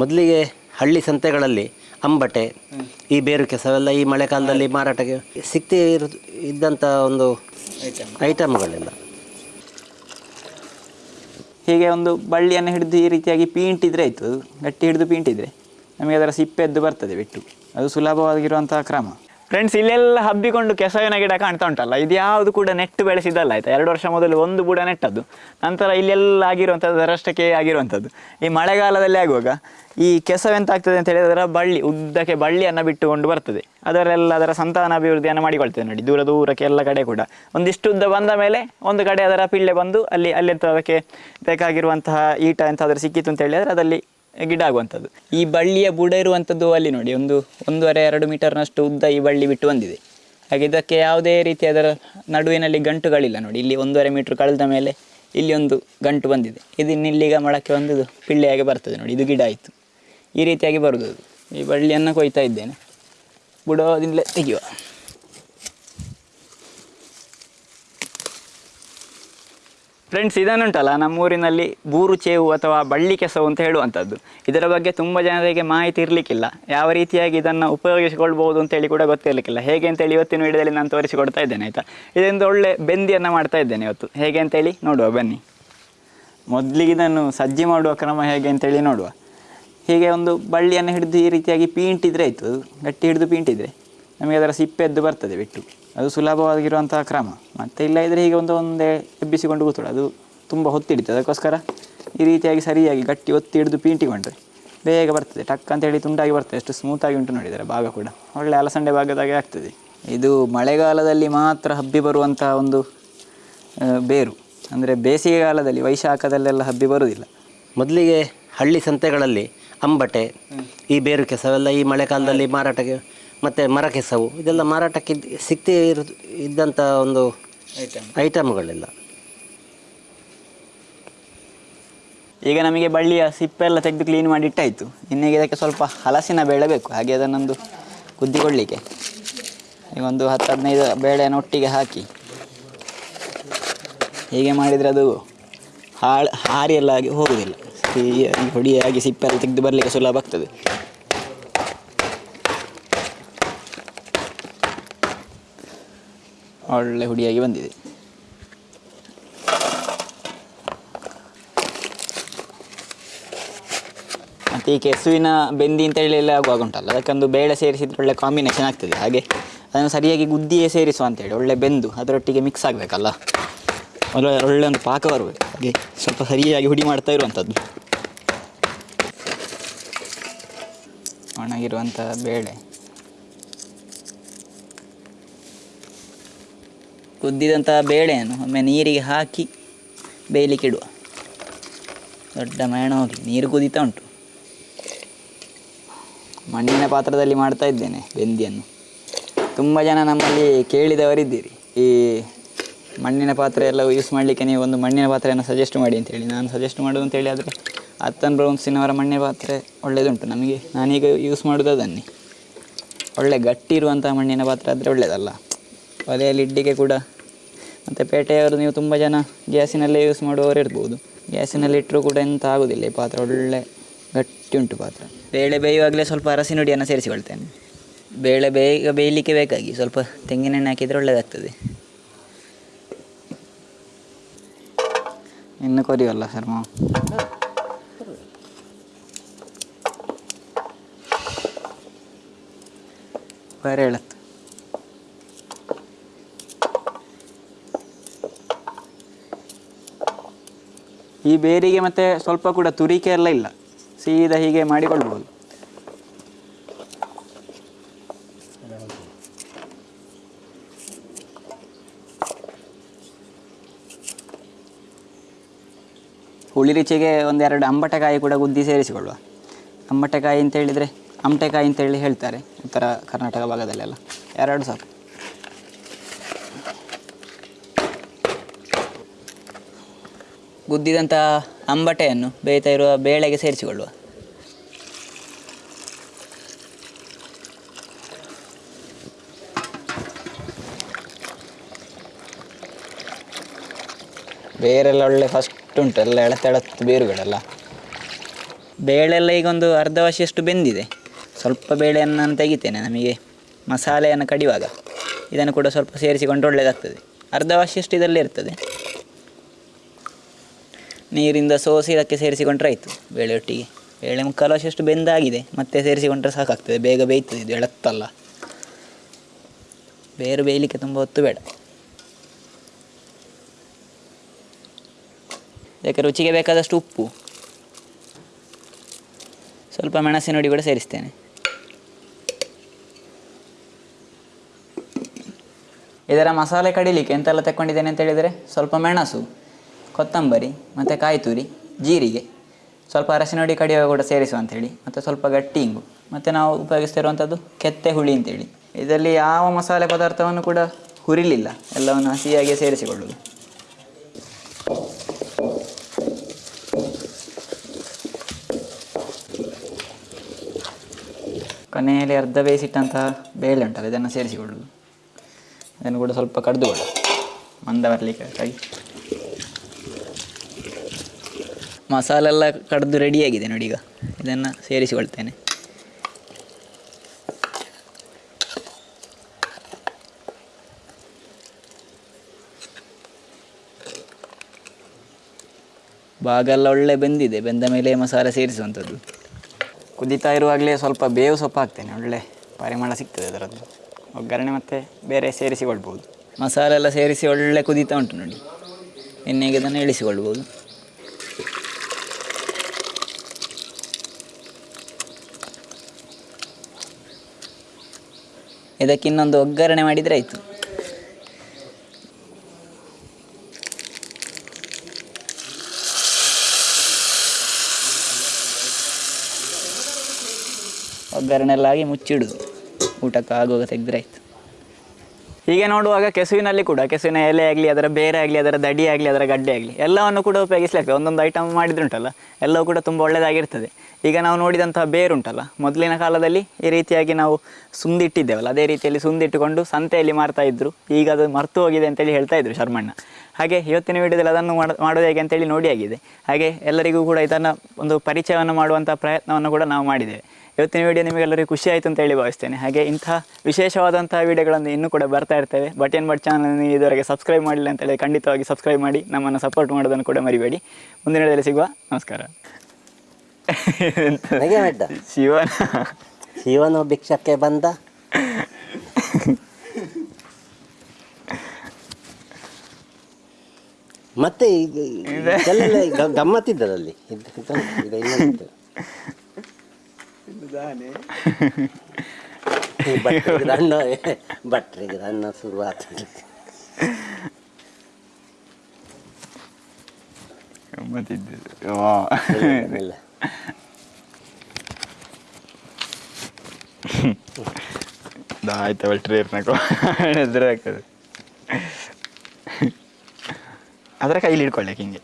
ಮೊದಲಿಗೆ ಹಳ್ಳಿ ಸಂತೆಗಳಲ್ಲಿ ಅಂಬಟೆ ಈ ಬೇರು ಕೆಸವೆಲ್ಲ ಈ ಮಳೆಗಾಲದಲ್ಲಿ ಮಾರಾಟಕ್ಕೆ ಸಿಕ್ತಿ ಇರು ಇದ್ದಂಥ ಒಂದು ಐಟಮ್ಗಳೆಲ್ಲ ಹೀಗೆ ಒಂದು ಬಳ್ಳಿಯನ್ನು ಹಿಡಿದು ಈ ರೀತಿಯಾಗಿ ಪೀಂಟಿದ್ರೆ ಆಯಿತು. ಅದು ಗಟ್ಟಿ ಹಿಡಿದು ಪೀಂಟಿದ್ರೆ ನಮಗೆ ಅದರ ಸಿಪ್ಪೆದ್ದು ಬರ್ತದೆ ಬಿಟ್ಟು. ಅದು ಸುಲಭವಾಗಿರುವಂತಹ ಕ್ರಮ. ಫ್ರೆಂಡ್ಸ್ ಇಲ್ಲೆಲ್ಲ ಹಬ್ಬಿಕೊಂಡು ಕೆಸವಿನ ಗಿಡ ಕಾಣ್ತಾ ಉಂಟಲ್ಲ, ಇದು ಯಾವುದು ಕೂಡ ನೆಟ್ಟು ಬೆಳೆಸಿದಲ್ಲ ಆಯ್ತಾ? ಎರಡು ವರ್ಷ ಮೊದಲು ಒಂದು ಬುಡ ನೆಟ್ಟದ್ದು ನಂತರ ಇಲ್ಲೆಲ್ಲ ಆಗಿರುವಂಥದ್ದು ಅದರಷ್ಟಕ್ಕೆ ಆಗಿರುವಂಥದ್ದು ಈ ಮಳೆಗಾಲದಲ್ಲಿ ಆಗುವಾಗ ಈ ಕೆಸವೆಂತ ಆಗ್ತದೆ ಅಂತ ಹೇಳಿದ್ರೆ ಬಳ್ಳಿ, ಉದ್ದಕ್ಕೆ ಬಳ್ಳಿಯನ್ನು ಬಿಟ್ಟುಕೊಂಡು ಬರ್ತದೆ. ಅದರೆಲ್ಲ ಅದರ ಸಂತಾನ ಅಭಿವೃದ್ಧಿಯನ್ನು ಮಾಡಿಕೊಳ್ತದೆ ನೋಡಿ, ದೂರ ದೂರಕ್ಕೆ ಎಲ್ಲ ಕಡೆ ಕೂಡ. ಒಂದಿಷ್ಟು ಉದ್ದ ಬಂದ ಮೇಲೆ ಒಂದು ಕಡೆ ಅದರ ಪಿಳ್ಳೆ ಬಂದು ಅಲ್ಲಿ ಅಲ್ಲಿ ಎಂತ ಅದಕ್ಕೆ ಬೇಕಾಗಿರುವಂತಹ ಈಟ ಎಂತಾದರೂ ಸಿಕ್ಕಿತು ಅಂತ ಹೇಳಿದರೆ ಅದಲ್ಲಿ ಗಿಡ ಆಗುವಂಥದ್ದು ಈ ಬಳ್ಳಿಯ ಬುಡ ಇರುವಂಥದ್ದು ಅಲ್ಲಿ ನೋಡಿ, ಒಂದು ಒಂದೂವರೆ, ಎರಡು ಮೀಟರ್ನಷ್ಟು ಉದ್ದ ಈ ಬಳ್ಳಿ ಬಿಟ್ಟು ಬಂದಿದೆ. ಹಾಗೆ ಇದಕ್ಕೆ ಯಾವುದೇ ರೀತಿ ಅದರ ನಡುವಿನಲ್ಲಿ ಗಂಟುಗಳಿಲ್ಲ ನೋಡಿ. ಇಲ್ಲಿ ಒಂದೂವರೆ ಮೀಟ್ರ್ ಕಳೆದ ಮೇಲೆ ಇಲ್ಲಿ ಒಂದು ಗಂಟು ಬಂದಿದೆ. ಇದು ನಿಲ್ಲಿಗ ಮೊಳಕೆ ಬಂದದು ಪಿಳ್ಳೆಯಾಗಿ ಬರ್ತದೆ ನೋಡಿ. ಇದು ಗಿಡ ಆಯಿತು. ಈ ರೀತಿಯಾಗಿ ಬರುವುದು. ಈ ಬಳ್ಳಿಯನ್ನು ಕೊಯ್ತಾ ಇದ್ದೇನೆ. ಬುಡದಿಂದಲೇ ತೆಗೆಯುವ. ಫ್ರೆಂಡ್ಸ್ ಇದನ್ನುಂಟಲ್ಲ, ನಮ್ಮೂರಿನಲ್ಲಿ ಬೂರು ಚೇವು ಅಥವಾ ಬಳ್ಳಿ ಕೆಸವು ಅಂತ ಹೇಳುವಂಥದ್ದು. ಇದರ ಬಗ್ಗೆ ತುಂಬ ಜನರಿಗೆ ಮಾಹಿತಿ ಇರಲಿಕ್ಕಿಲ್ಲ. ಯಾವ ರೀತಿಯಾಗಿ ಇದನ್ನು ಉಪಯೋಗಿಸಿಕೊಳ್ಬೋದು ಅಂತೇಳಿ ಕೂಡ ಗೊತ್ತಿರಲಿಕ್ಕಿಲ್ಲ. ಹೇಗೆ ಅಂತೇಳಿ ಇವತ್ತಿನ ವಿಡಿಯೋದಲ್ಲಿ ನಾನು ತೋರಿಸಿಕೊಡ್ತಾ ಇದ್ದೇನೆ, ಆಯಿತಾ? ಇದರಿಂದ ಒಳ್ಳೆ ಬೆಂದಿಯನ್ನು ಮಾಡ್ತಾ ಇದ್ದೇನೆ ಇವತ್ತು. ಹೇಗೆ ಅಂತೇಳಿ ನೋಡುವ, ಬನ್ನಿ. ಮೊದಲಿಗೆ ಇದನ್ನು ಸಜ್ಜಿ ಮಾಡುವ ಕ್ರಮ ಹೇಗೆ ಅಂತೇಳಿ ನೋಡುವ. ಹೀಗೆ ಒಂದು ಬಳ್ಳಿಯನ್ನು ಹಿಡಿದು ಈ ರೀತಿಯಾಗಿ ಪೀಂಟಿದ್ರೆ ಆಯಿತು. ಗಟ್ಟಿ ಹಿಡಿದು ಪೀಂಟಿದ್ರೆ. ನಮಗೆ ಅದರ ಸಿಪ್ಪೆದ್ದು ಬರ್ತದೆ ಬಿಟ್ಟು. ಅದು ಸುಲಭವಾಗಿರುವಂತಹ ಕ್ರಮ. ಮತ್ತು ಇಲ್ಲ ಇದ್ರೆ ಹೀಗೆ ಒಂದು ಒಂದೇ ಎಬ್ಬಿಸಿಕೊಂಡು ಕೂತಳು ಅದು ತುಂಬ ಹೊತ್ತಿಡಿತು ಅದಕ್ಕೋಸ್ಕರ ಈ ರೀತಿಯಾಗಿ ಸರಿಯಾಗಿ ಗಟ್ಟಿ ಒತ್ತಿ ಹಿಡಿದು ಪೀಂಟಿಕೊಂಡ್ರೆ ಬೇಗ ಬರ್ತದೆ. ಟಕ್ ಅಂತೇಳಿ ತುಂಡಾಗಿ ಬರ್ತದೆ. ಎಷ್ಟು ಸ್ಮೂತಾಗಿ ಉಂಟು ನೋಡಿದರೆ ಭಾಗ ಕೂಡ. ಒಳ್ಳೆ ಅಲಸಂಡೆ ಭಾಗದಾಗೆ ಆಗ್ತದೆ. ಇದು ಮಳೆಗಾಲದಲ್ಲಿ ಮಾತ್ರ ಹಬ್ಬಿ ಬರುವಂತಹ ಒಂದು ಬೇರು. ಅಂದರೆ ಬೇಸಿಗೆಗಾಲದಲ್ಲಿ ವೈಶಾಖದಲ್ಲೆಲ್ಲ ಹಬ್ಬಿ ಬರುವುದಿಲ್ಲ. ಮೊದಲಿಗೆ ಹಳ್ಳಿ ಸಂತೆಗಳಲ್ಲಿ ಅಂಬಟೆ, ಈ ಬೇರು ಕೆಸವೆಲ್ಲ ಈ ಮಳೆಗಾಲದಲ್ಲಿ ಮಾರಾಟಕ್ಕೆ ಮತ್ತು ಮರ ಕೆಸವು ಇದೆಲ್ಲ ಮಾರಾಟಕ್ಕೆ ಸಿಗ್ತೇ ಸಿಕ್ತಿ ಇರು ಇದ್ದಂಥ ಒಂದು ಐಟಮ್ಗಳೆಲ್ಲ ಈಗ ನಮಗೆ ಬಳ್ಳಿಯ ಸಿಪ್ಪೆ ಎಲ್ಲ ತೆಗೆದು ಕ್ಲೀನ್ ಮಾಡಿ ಇಟ್ಟಾಯಿತು. ಇನ್ನೀಗ ಇದಕ್ಕೆ ಸ್ವಲ್ಪ ಹಲಸಿನ ಬೇಳೆ ಬೇಕು. ಹಾಗೆ ಅದನ್ನೊಂದು ಕುದ್ದಿಕೊಳ್ಳಿಕ್ಕೆ ಈಗ ಒಂದು ಹತ್ತು ಹದಿನೈದು ಬೇಳೆಯನ್ನು ಒಟ್ಟಿಗೆ ಹಾಕಿ. ಹೀಗೆ ಮಾಡಿದರೆ ಅದು ಹಾಳು ಹಾರಿ ಎಲ್ಲ ಆಗಿ ಹೋಗುವುದಿಲ್ಲ ಸಿಹಿಯಾಗಿ ಹೊಡಿಯಾಗಿ ಸಿಪ್ಪೆಲ್ಲ ತೆಗೆದು ಬರಲಿಕ್ಕೆ ಸುಲಭ ಆಗ್ತದೆ. ಒಳ್ಳೆ ಹುಡಿಯಾಗಿ ಬಂದಿದೆ. ಮತ್ತು ಈ ಕೆಸುವಿನ ಬೆಂದಿ ಅಂತ ಹೇಳಿ ಎಲ್ಲ ಆಗುವಾಗ ಉಂಟಲ್ಲ, ಅದಕ್ಕೊಂದು ಬೇಳೆ ಸೇರಿಸಿದ್ರೆ ಒಳ್ಳೆ ಕಾಂಬಿನೇಷನ್ ಆಗ್ತದೆ. ಹಾಗೆ ಅದನ್ನು ಸರಿಯಾಗಿ ಗುದ್ದಿಯೇ ಸೇರಿಸುವ ಅಂತೇಳಿ ಒಳ್ಳೆ ಬೆಂದು ಅದರೊಟ್ಟಿಗೆ ಮಿಕ್ಸ್ ಆಗಬೇಕಲ್ಲ. ಒಳ್ಳೆ ಒಳ್ಳೆ ಒಂದು ಪಾಕ ಬರಬೇಕು ಹಾಗೆ ಸ್ವಲ್ಪ ಸರಿಯಾಗಿ ಹುಡಿ ಮಾಡ್ತಾ ಇರುವಂಥದ್ದು ಒಣಗಿರುವಂಥ ಬೇಳೆ. ಕುದ್ದಿದಂಥ ಬೇಳೆಯನ್ನು ಒಮ್ಮೆ ನೀರಿಗೆ ಹಾಕಿ ಬೇಯಲಿಕ್ಕೆ ಇಡುವ ದೊಡ್ಡ ಮೇಣ ಹೋಗಿ, ನೀರು ಕುದಿತಾ ಉಂಟು. ಮಣ್ಣಿನ ಪಾತ್ರದಲ್ಲಿ ಮಾಡ್ತಾ ಇದ್ದೇನೆ ಬೆಂದಿಯನ್ನು. ತುಂಬ ಜನ ನಮ್ಮಲ್ಲಿ ಕೇಳಿದವರಿದ್ದೀರಿ. ಈ ಮಣ್ಣಿನ ಪಾತ್ರೆ ಎಲ್ಲ ಯೂಸ್ ಮಾಡಲಿಕ್ಕೆ ನೀವು ಒಂದು ಮಣ್ಣಿನ ಪಾತ್ರೆಯನ್ನು ಸಜೆಸ್ಟ್ ಮಾಡಿ ಅಂತೇಳಿ. ನಾನು ಸಜೆಸ್ಟ್ ಮಾಡೋದು ಅಂತೇಳಿ ಆದರೆ ಅತ್ತನ್ ಬ್ರೌನ್ಸಿನವರ ಮಣ್ಣಿನ ಪಾತ್ರೆ ಒಳ್ಳೆಯದುಂಟು ನಮಗೆ ನಾನೀಗ ಯೂಸ್ ಮಾಡೋದು ಅದನ್ನೇ ಒಳ್ಳೆ ಗಟ್ಟಿ ಇರುವಂಥ ಮಣ್ಣಿನ ಪಾತ್ರೆ ಆದರೆ ಒಳ್ಳೆಯದಲ್ಲ ಒಲೆಯಲ್ಲಿ ಇಡ್ಲಿಕ್ಕೆ ಕೂಡ. ಮತ್ತು ಪೇಟೆಯವರು ನೀವು ತುಂಬ ಜನ ಗ್ಯಾಸಿನಲ್ಲೇ ಯೂಸ್ ಮಾಡುವವರು ಇರ್ಬೋದು. ಗ್ಯಾಸಿನಲ್ಲಿ ಇಟ್ಟರೂ ಕೂಡ ಎಂತ ಆಗೋದಿಲ್ಲ, ಈ ಪಾತ್ರೆ ಒಳ್ಳೆ ಗಟ್ಟಿ ಉಂಟು ಪಾತ್ರೆ. ಬೇಳೆ ಬೇಯುವಾಗಲೇ ಸ್ವಲ್ಪ ಅರಸಿನ ಹುಡಿಯನ್ನು ಸೇರಿಸಿಕೊಳ್ತೇನೆ. ಬೇಳೆ ಬೇಗ ಬೇಯಲಿಕ್ಕೆ ಬೇಕಾಗಿ ಸ್ವಲ್ಪ ತೆಂಗಿನೆಣ್ಣೆ ಹಾಕಿದರೆ ಒಳ್ಳೆಯದಾಗ್ತದೆ ಇನ್ನು ಕೊರಿಯಲ್ಲ ಸರ್ ಮಾವು. ಬೇರೆ ಹೇಳತ್ತು ಈ ಬೇರಿಗೆ ಮತ್ತೆ ಸ್ವಲ್ಪ ಕೂಡ ತುರಿಕೆ ಎಲ್ಲ ಇಲ್ಲ. ಸೀದಾ ಹೀಗೆ ಮಾಡಿಕೊಳ್ಬೋದು ಹುಳಿ ರುಚಿಗೆ ಒಂದೆರಡು ಅಂಬಟೆಕಾಯಿ ಕೂಡ ಗುದ್ದಿ ಸೇರಿಸಿಕೊಳ್ಳುವ. ಅಂಬಟೆಕಾಯಿ ಅಂತ ಹೇಳಿದರೆ ಅಂತ ಅಂತೇಳಿ ಹೇಳ್ತಾರೆ. ಉತ್ತರ ಕರ್ನಾಟಕ ಭಾಗದಲ್ಲೆಲ್ಲ. ಎರಡು ಸಾಕು. ಗುದ್ದಿದಂಥ ಅಂಬಟೆಯನ್ನು ಬೇಯ್ತಾ ಇರುವ ಬೇಳೆಗೆ ಸೇರಿಸಿಕೊಳ್ಳುವ. ಬೇರೆಲ್ಲ ಒಳ್ಳೆ ಫಸ್ಟ್ ಉಂಟು ಎಲ್ಲ ಎಳತೆಳತ್ತು ಬೇರುಗಳೆಲ್ಲ. ಬೇಳೆಲ್ಲ ಈಗ ಒಂದು ಅರ್ಧ ವಾಸಿಯಷ್ಟು ಬೆಂದಿದೆ. ಸ್ವಲ್ಪ ಬೇಳೆಯನ್ನು ನಾನು ತೆಗಿತೇನೆ ನಮಗೆ ಮಸಾಲೆಯನ್ನು ಕಡಿಯುವಾಗ ಇದನ್ನು ಕೂಡ ಸ್ವಲ್ಪ ಸೇರಿಸಿಕೊಂಡು ಒಳ್ಳೆಯದಾಗ್ತದೆ ಅರ್ಧ ವಾಸಿಯಷ್ಟು ಇದರಲ್ಲಿ ಇರ್ತದೆ. ನೀರಿಂದ ಸೋಸಿ ಇದಕ್ಕೆ ಸೇರಿಸಿಕೊಂಡ್ರೆ ಆಯಿತು. ಬೇಳೆ ಒಟ್ಟಿಗೆ. ಬೇಳೆ ಮುಕ್ಕಾಲು ಅಷ್ಟು ಬೆಂದಾಗಿದೆ. ಮತ್ತೆ ಸೇರಿಸಿಕೊಂಡ್ರೆ ಸಾಕಾಗ್ತದೆ. ಬೇಗ ಬೇಯ್ತದೆ. ಇದು ಎಳತ್ತಲ್ಲ. ಬೇರು ಬೇಯಲಿಕ್ಕೆ ತುಂಬ ಹೊತ್ತು ಬೇಡ. ಇದಕ್ಕೆ ರುಚಿಗೆ ಬೇಕಾದಷ್ಟು ಉಪ್ಪು. ಸ್ವಲ್ಪ ಮೆಣಸಿನ ಹುಡಿ ಕೂಡ ಸೇರಿಸ್ತೇನೆ. ಇದರ ಮಸಾಲೆ ಕಡಿಲಿಕ್ಕೆ ಎಂತೆಲ್ಲ ತಕ್ಕೊಂಡಿದ್ದೇನೆ ಅಂತ ಹೇಳಿದರೆ ಸ್ವಲ್ಪ ಮೆಣಸು. ಕೊತ್ತಂಬರಿ, ಮತ್ತು ಕಾಯಿ ತುರಿ ಜೀರಿಗೆ, ಸ್ವಲ್ಪ ಅರಶಿನೊಡಿ ಕಡಿವೆ ಕಡಿಯುವಾಗ ಕೂಡ ಸೇರಿಸುವ ಅಂಥೇಳಿ ಮತ್ತು ಸ್ವಲ್ಪ ಗಟ್ಟಿ ಇಂಗು, ಮತ್ತು ನಾವು ಉಪಯೋಗಿಸ್ತಿರುವಂಥದ್ದು ಕೆತ್ತೆ ಹುಳಿ ಅಂತೇಳಿ. ಇದರಲ್ಲಿ ಯಾವ ಮಸಾಲೆ ಪದಾರ್ಥವನ್ನು ಕೂಡ ಹುರಿಲಿಲ್ಲ, ಎಲ್ಲವನ್ನು ಹಸಿಯಾಗಿ ಸೇರಿಸಿಕೊಳ್ಳುವುದು. ಕೊನೆಯಲ್ಲಿ ಅರ್ಧ ಬೇಯಿಸಿಟ್ಟಂತಹ ಬೇಳೆ ಉಂಟಲ್ಲ, ಇದನ್ನು ಸೇರಿಸಿಕೊಳ್ಳುವುದು. ಇದನ್ನು ಕೂಡ ಸ್ವಲ್ಪ ಕಡಿದುಕೊಳ್ಳು ಮಂದ ಬರಲಿಕ್ಕೆ ಮಸಾಲೆಲ್ಲ ಕಡ್ದು ರೆಡಿಯಾಗಿದೆ ನೋಡಿ ಈಗ. ಇದನ್ನು ಸೇರಿಸಿಕೊಳ್ತೇನೆ. ಭಾಗ ಎಲ್ಲ ಒಳ್ಳೆ ಬೆಂದಿದೆ. ಬೆಂದ ಮೇಲೆ ಮಸಾಲೆ ಸೇರಿಸುವಂಥದ್ದು. ಕುದೀತಾ ಇರುವಾಗಲೇ ಸ್ವಲ್ಪ ಬೇವು ಸೊಪ್ಪು ಹಾಕ್ತೇನೆ. ಒಳ್ಳೆ ಪರಿಮಳ ಸಿಗ್ತದೆ ಅದರದ್ದು. ಒಗ್ಗರಣೆ ಮತ್ತು ಬೇರೆ ಸೇರಿಸಿಕೊಳ್ಬೋದು ಮಸಾಲೆ ಎಲ್ಲ ಸೇರಿಸಿ ಒಳ್ಳೆ ಕುದೀತಾ ಉಂಟು ನೋಡಿ. ಎಣ್ಣೆಗೆ ಅದನ್ನು ಇಳಿಸಿಕೊಳ್ಬೋದು ಇದಕ್ಕೆ ಇನ್ನೊಂದು ಒಗ್ಗರಣೆ ಮಾಡಿದರೆ ಆಯಿತು. ಒಗ್ಗರಣೆ ಎಲ್ಲ ಆಗಿ ಮುಚ್ಚಿಡುದು ಊಟಕ್ಕೆ ಆಗುವಾಗ ತೆಗೆದ್ರೆ ಆಯಿತು. ಹೀಗೆ ನೋಡುವಾಗ ಕೆಸುವಿನಲ್ಲಿ ಕೂಡ, ಕೆಸುವಿನ ಎಲೆ ಆಗಲಿ, ಅದರ ಬೇರೆ ಆಗಲಿ, ಅದರ ದಡಿ ಆಗಲಿ, ಅದರ ಗಡ್ಡೆ ಆಗಲಿ, ಎಲ್ಲವನ್ನು ಕೂಡ ಉಪಯೋಗಿಸ್ಲಿಕ್ಕೆ ಒಂದೊಂದು ಐಟಮ್ ಮಾಡಿದ್ರುಂಟಲ್ಲ, ಎಲ್ಲವೂ ಕೂಡ ತುಂಬ ಒಳ್ಳೆಯದಾಗಿರ್ತದೆ ಈಗ ನಾವು ನೋಡಿದಂತಹ ಬೇರುಂಟಲ್ಲ, ಮೊದಲಿನ ಕಾಲದಲ್ಲಿ ಈ ರೀತಿಯಾಗಿ ನಾವು ಸುಂದಿಟ್ಟಿದ್ದೇವಲ್ಲ, ಅದೇ ರೀತಿಯಲ್ಲಿ ಸುಂದಿಟ್ಟುಕೊಂಡು ಸಂತೆಯಲ್ಲಿ ಮಾರ್ತಾ ಇದ್ರು. ಈಗ ಅದು ಮರ್ತು ಹೋಗಿದೆ ಅಂತೇಳಿ ಹೇಳ್ತಾ ಇದ್ರು ಶರ್ಮಣ್ಣ. ಹಾಗೆ ಇವತ್ತಿನ ವಿಡಿಯೋದಲ್ಲಿ ಅದನ್ನು ಮಾಡೋ, ಮಾಡೋದು ಹೇಗೆ ಅಂತೇಳಿ ನೋಡಿ ಆಗಿದೆ. ಹಾಗೆ ಎಲ್ಲರಿಗೂ ಕೂಡ ಇದನ್ನು ಒಂದು ಪರಿಚಯವನ್ನು ಮಾಡುವಂಥ ಪ್ರಯತ್ನವನ್ನು ಕೂಡ ನಾವು ಮಾಡಿದ್ದೇವೆ. ಇವತ್ತಿನ ವಿಡಿಯೋ ನಿಮಗೆಲ್ಲರಿಗೂ ಖುಷಿ ಆಯಿತು ಅಂತ ಹೇಳಿ ಭಾವಿಸ್ತೇನೆ. ಹಾಗೆ ಇಂತಹ ವಿಶೇಷವಾದಂತಹ ವಿಡಿಯೋಗಳನ್ನು ಇನ್ನೂ ಕೂಡ ಬರ್ತಾ ಇರ್ತೇವೆ. ಬಟ್ ಏನು ಬಟ್ ಚಾನಲ್ ಇದುವರೆಗೆ ಸಬ್ಸ್ಕ್ರೈಬ್ ಮಾಡಿಲ್ಲ ಅಂತ ಹೇಳಿ ಖಂಡಿತವಾಗಿ ಸಬ್ಸ್ಕ್ರೈಬ್ ಮಾಡಿ ನಮ್ಮನ್ನು ಸಪೋರ್ಟ್ ಮಾಡೋದನ್ನು ಕೂಡ ಮರಿಬೇಡಿ. ಮುಂದಿನ ವಿಡಿಯೋದಲ್ಲಿ ಸಿಗುವ. ನಮಸ್ಕಾರ. ಶಿವನ. ಶಿವನು ಭಿಕ್ಷಕ್ಕೆ ಬಂದ. ಮತ್ತೆ ಗಮ್ಮತ್ತಿದ್ದರಲ್ಲಿ ಭಟ್ರಿಗೆ ಅನ್ನ ಭಟ್ರಿಗೆ ಅನ್ನ ಶುರುವಾತ. ಇಲ್ಲ ಆಯ್ತು ಬಿಟ್ರಿ ಇರ್ಬೇಕು ಎದುರು ಆಗ್ತದೆ ಅದರ ಕೈಲಿ ಹಿಡ್ಕೊಳ್ಳಕ್ಕೆ ಹಿಂಗೆ.